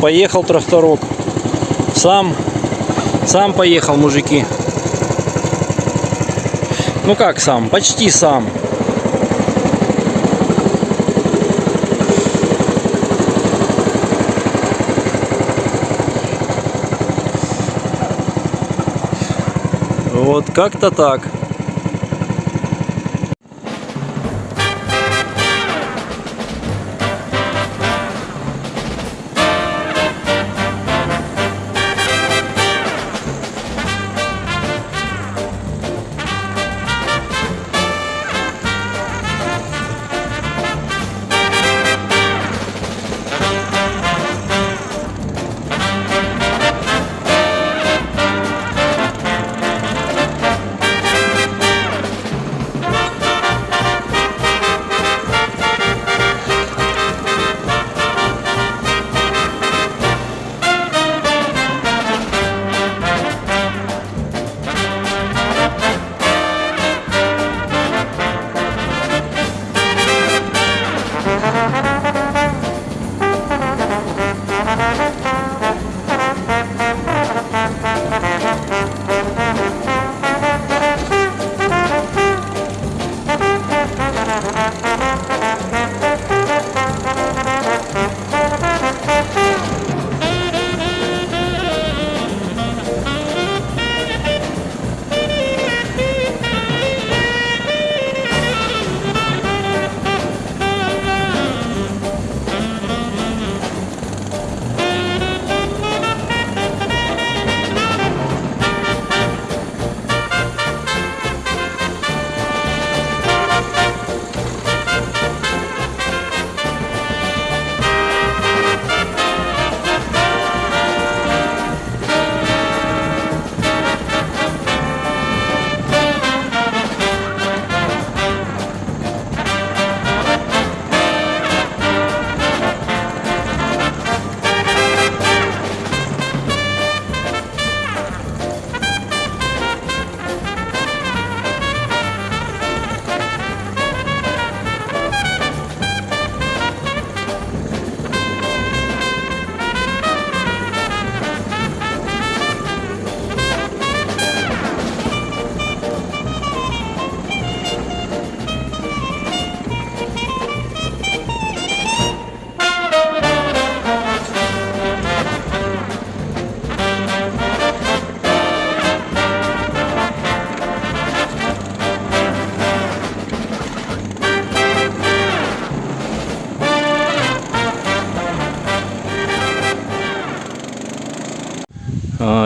поехал тракторок. Сам, сам поехал, мужики. Ну как сам? Почти сам. Вот как-то так.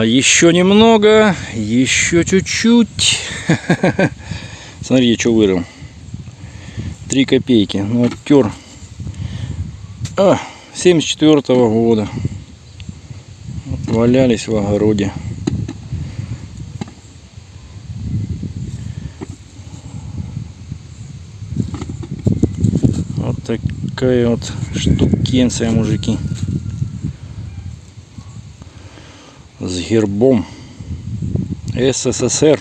Еще немного, еще чуть-чуть. Смотри, что вырыл. Три копейки. Ну, оттер. А, 74 -го года. Валялись в огороде. Вот такая вот штукенция, мужики. С гербом СССР.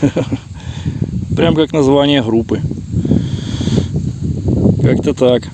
Прям как название группы. Как-то так.